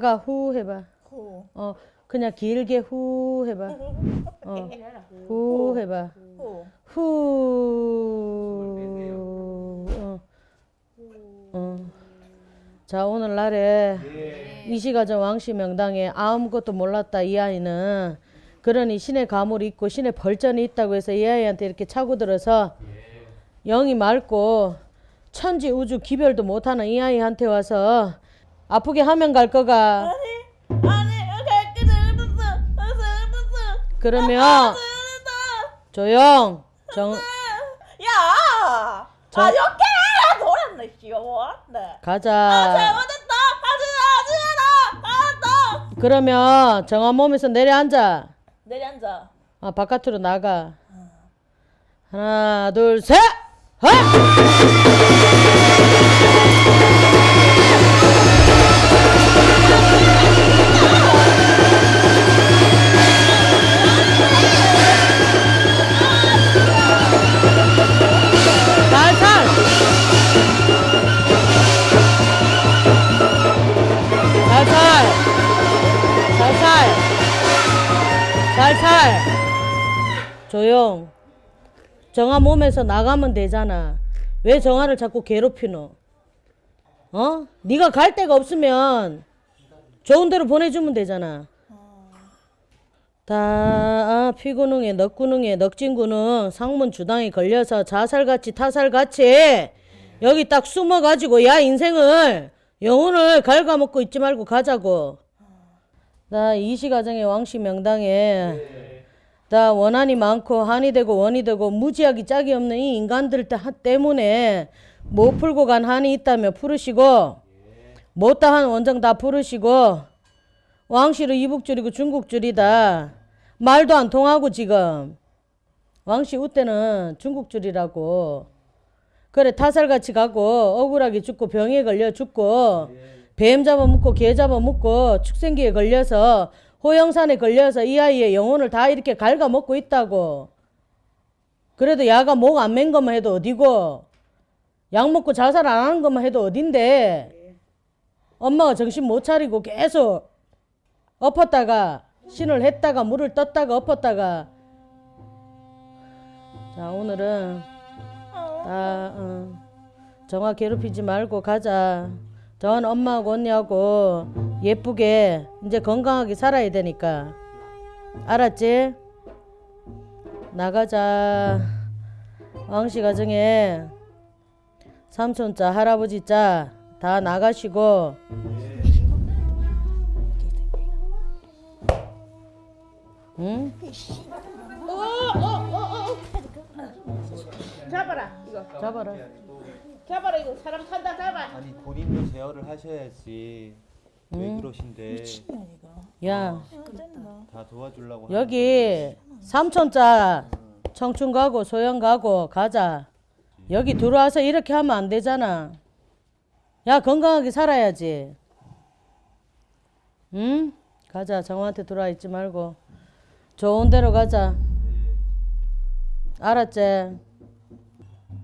다가 후 해봐. 호. 어 그냥 길게 후 해봐. 어 후 해봐. 호. 후. 어. 어. 자 오늘날에 이시가정 왕씨 명당에 아무것도 몰랐다 이 아이는 그러니 신의 가물이 있고 신의 벌전이 있다고 해서 이 아이한테 이렇게 차고 들어서 영이 맑고 천지 우주 기별도 못하는 이 아이한테 와서 아프게 하면 갈 거가. 아니 아니 갈게 잘못했어. 잘못했어. 그러면 조용. 정 야! 저- 아 이렇게 돌았네 씨발 네. 가자. 잘못했다 하지 하지 알았다 그러면 정한 몸에서 내려앉아. 내려앉아. 아 바깥으로 나가. 하나 둘 셋! 헛! 살살 조용. 정아 몸에서 나가면 되잖아. 왜 정아를 자꾸 괴롭히노? 어? 네가 갈 데가 없으면 좋은 데로 보내주면 되잖아. 다 아, 피구능에 넉구능에 넉진구능 상문 주당에 걸려서 자살같이 타살같이 여기 딱 숨어가지고 야 인생을 영혼을 갉아먹고 있지 말고 가자고 나 이시 가정의 왕씨 명당에 나 원한이 많고 한이 되고 원이 되고 무지하기 짝이 없는 이 인간들 때- 때문에 못 풀고 간 한이 있다며 풀으시고 못다한 원정 다 풀으시고 왕씨로 이북줄이고 중국줄이다. 말도 안 통하고 지금. 왕씨 우때는 중국줄이라고. 그래 타살같이 가고 억울하게 죽고 병에 걸려 죽고 뱀 잡아먹고 개 잡아먹고 축생기에 걸려서 호영산에 걸려서 이 아이의 영혼을 다 이렇게 갉아먹고 있다고. 그래도 야가 목 안 맨 것만 해도 어디고 약 먹고 자살 안 하는 것만 해도 어딘데? 엄마가 정신 못 차리고 계속 엎었다가 신을 했다가 물을 떴다가 엎었다가. 자 오늘은 다 어, 정화 괴롭히지 말고 가자 정화는 엄마하고 언니하고 예쁘게 이제 건강하게 살아야 되니까. 알았지? 나가자. 왕씨 가정에 삼촌자 할아버지자 다 나가시고. 응? 잡아라 이거. 잡아라 잡아라 이거 사람 탄다 잡아 아니 본인도 제어를 하셔야지 왜 그러신데 야 다 도와주려고 여기 삼촌자 청춘 가고 소영 가고 가자. 여기 들어와서 이렇게 하면 안 되잖아. 야 건강하게 살아야지. 응? 가자. 정우한테 들어와 있지 말고 좋은 데로 가자. 알았지?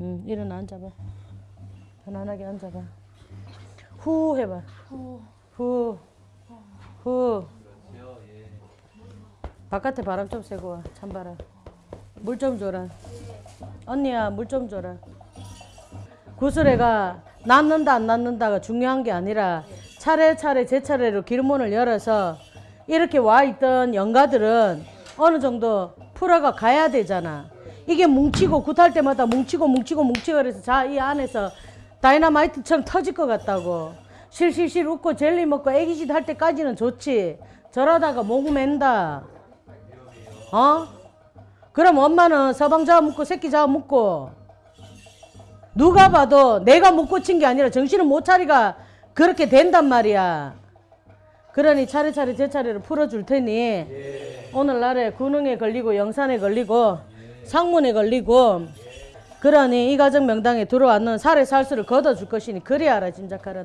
응. 일어나 앉아봐. 편안하게 앉아봐. 후 해봐. 후. 후. 바깥에 바람 좀 쐬고 와. 찬바람. 물 좀 줘라. 언니야, 물 좀 줘라. 구슬애가 낫는다 안 낫는다가 중요한 게 아니라 차례차례 제 차례로 길문을 열어서 이렇게 와 있던 영가들은 어느 정도 풀어가 가야 되잖아. 이게 뭉치고 굿할 때마다 뭉치고 뭉치고 뭉치고 그래서 자 이 안에서 다이나마이트처럼 터질 것 같다고. 실실실 웃고 젤리 먹고 애기짓 할 때까지는 좋지. 저러다가 목 맨다. 어? 그럼 엄마는 서방 잡아 먹고 새끼 잡아 먹고 누가 봐도 내가 못 고친 게 아니라 정신을 못 차리가 그렇게 된단 말이야. 그러니 차례차례 제 차례를 풀어줄 테니 오늘날에 군흥에 걸리고 영산에 걸리고 상문에 걸리고 그러니 이 가정 명당에 들어왔는 살의 살수를 걷어줄 것이니 그리 알아 짐작하란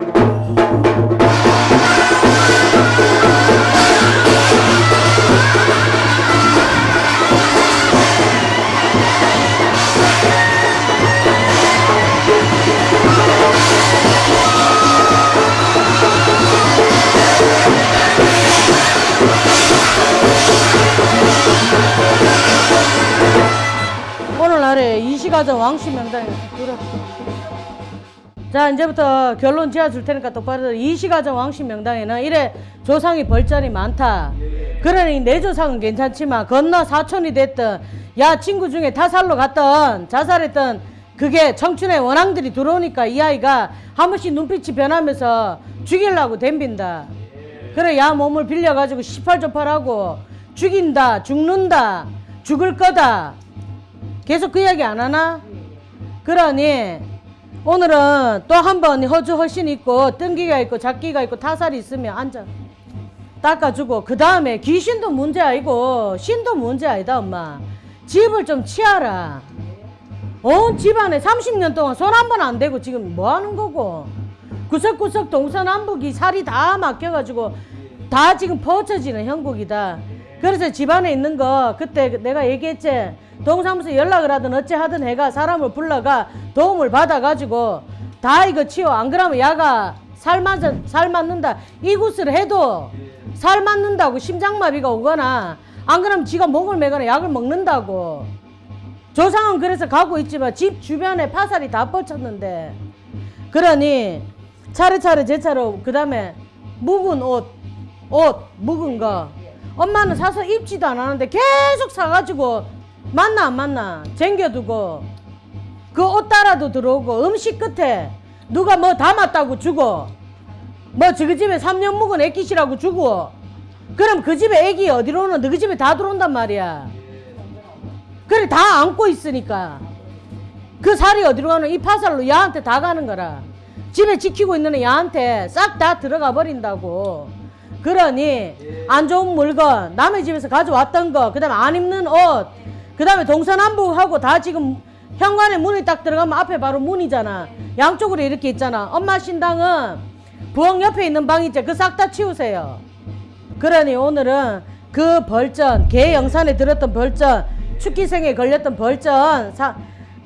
다. 말해 이시가전 왕씨 명단에 들어. 자 이제부터 결론 지어줄 테니까 똑바로. 이시가전 왕씨 명당에는 이래 조상이 벌전이 많다. 그러니 내 조상은 괜찮지만 건너 사촌이 됐든 야 친구 중에 타살로 갔던 자살했던 그게 청춘의 원앙들이 들어오니까 이 아이가 한 번씩 눈빛이 변하면서 죽이려고 덤빈다. 그래 야 몸을 빌려가지고 시팔조팔하고 죽인다 죽는다 죽을 거다 계속 그 이야기 안 하나? 그러니 오늘은 또 한 번 허주 허신 있고 뜬기가 있고 작기가 있고 타살이 있으면 앉아 닦아주고 그 다음에 귀신도 문제 아니고 신도 문제 아니다 엄마 집을 좀 치아라 온 집안에 30년 동안 손 한 번 안 대고 지금 뭐 하는 거고 구석구석 동서남북이 살이 다 막혀가지고 다 지금 퍼쳐지는 형국이다. 그래서 집안에 있는 거 그때 내가 얘기했지. 동사무소 연락을 하든 어찌 하든 해가 사람을 불러가 도움을 받아가지고 다 이거 치워. 안 그러면 야가 살 맞아 살 맞는다. 이굿을 해도 살 맞는다고 심장마비가 오거나 안 그러면 지가 목을 매거나 약을 먹는다고. 조상은 그래서 가고 있지만 집 주변에 파살이 다 뻗쳤는데 그러니 차례차례 제 차로 그 다음에 묵은 옷, 옷 묵은 거 엄마는 사서 입지도 안 하는데 계속 사가지고 만나 안 만나 쟁겨두고 그 옷 따라도 들어오고 음식 끝에 누가 뭐 담았다고 주고 뭐 저그 집에 3년 묵은 애기시라고 주고 그럼 그 집에 애기 어디로 오는 너그 집에 다 들어온단 말이야. 그래 다 안고 있으니까. 그 살이 어디로 가는 이 파살로 야한테 다 가는 거라. 집에 지키고 있는 야한테 싹 다 들어가 버린다고 그러니 안 좋은 물건 남의 집에서 가져왔던 거 그 다음에 안 입는 옷 그 다음에 동서남북하고 다 지금 현관에 문이 딱 들어가면 앞에 바로 문이잖아. 양쪽으로 이렇게 있잖아. 엄마 신당은 부엌 옆에 있는 방 있죠. 그 싹 다 치우세요. 그러니 오늘은 그 벌전 개 영산에 들었던 벌전 축기생에 걸렸던 벌전 사,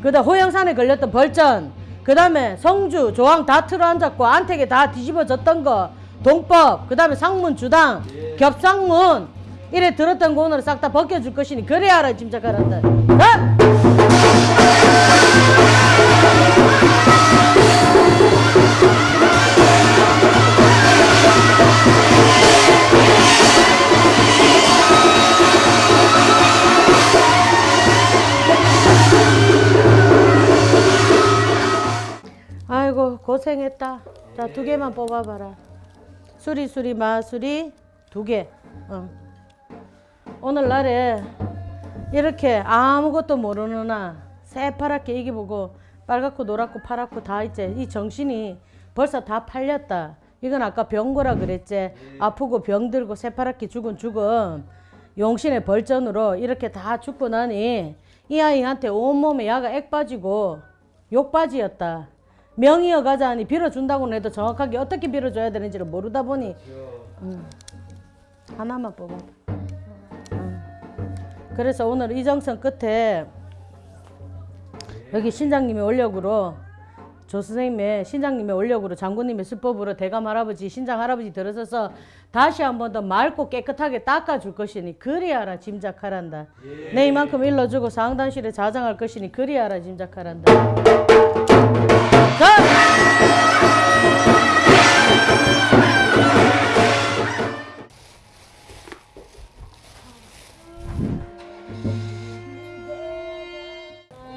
그다음 호영산에 걸렸던 벌전 그 다음에 성주 조항 다 틀어앉았고 안택에 다 뒤집어졌던 거 동법 그 다음에 상문 주당 겹상문. 이래 들었던 거 오늘 싹다 벗겨줄 것이니 그래야 알아 짐작하란다. 어? 아이고 고생했다. 자 두 개만 뽑아봐라 수리수리 마수리 두 개. 어. 오늘날에 이렇게 아무것도 모르는 아 새파랗게 이기 보고 빨갛고 노랗고 파랗고 다 있지. 이 정신이 벌써 다 팔렸다. 이건 아까 병고라 그랬지. 아프고 병들고 새파랗게 죽은 죽음. 용신의 벌전으로 이렇게 다 죽고 나니 이 아이한테 온몸에 야가 액 빠지고 욕 빠지였다 명이어 가자니 빌어준다고는 해도 정확하게 어떻게 빌어줘야 되는지를 모르다 보니 음, 하나만 뽑아봐 음. 그래서 오늘 이정선 끝에 여기 신장님의 원력으로 조 선생님의 신장님의 원력으로 장군님의 수법으로 대감 할아버지 신장 할아버지 들어서서 다시 한 번 더 맑고 깨끗하게 닦아줄 것이니 그리하라 짐작하란다 내 이만큼 일러주고 상단실에 자장할 것이니 그리하라 짐작하란다 자!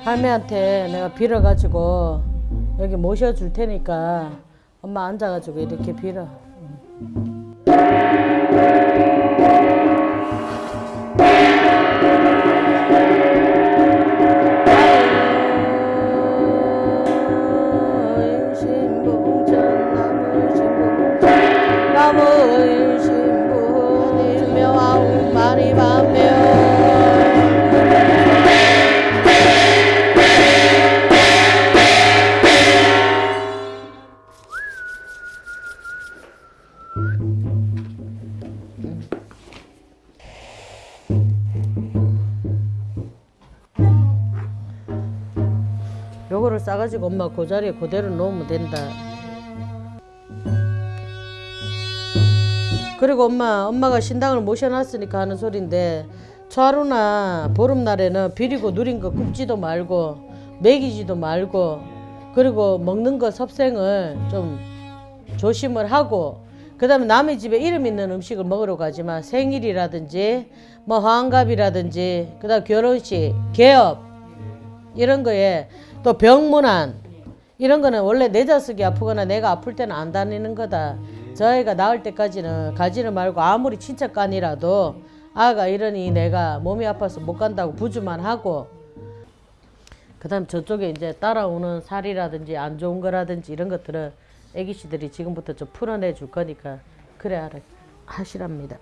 할매한테 내가 빌어가지고 여기 모셔줄 테니까 엄마 앉아가지고 이렇게 빌어. 요거를 싸가지고 엄마 그 자리에 그대로 놓으면 된다. 그리고 엄마, 엄마가 신당을 모셔놨으니까 하는 소린데 초하루나 보름날에는 비리고 누린 거 굽지도 말고 먹이지도 말고 그리고 먹는 거 섭생을 좀 조심을 하고 그 다음에 남의 집에 이름 있는 음식을 먹으러 가지만 생일이라든지 뭐 환갑이라든지 그 다음 결혼식 개업 이런 거에 또 병문안 이런 거는 원래 내 자식이 아프거나 내가 아플 때는 안 다니는 거다. 저희가 나을 때까지는 가지는 말고 아무리 친척간이라도 아가 이러니 내가 몸이 아파서 못 간다고 부주만 하고 그 다음 저쪽에 이제 따라오는 살이라든지 안 좋은 거라든지 이런 것들은 애기씨들이 지금부터 좀 풀어내 줄 거니까 그래 알아 하시랍니다.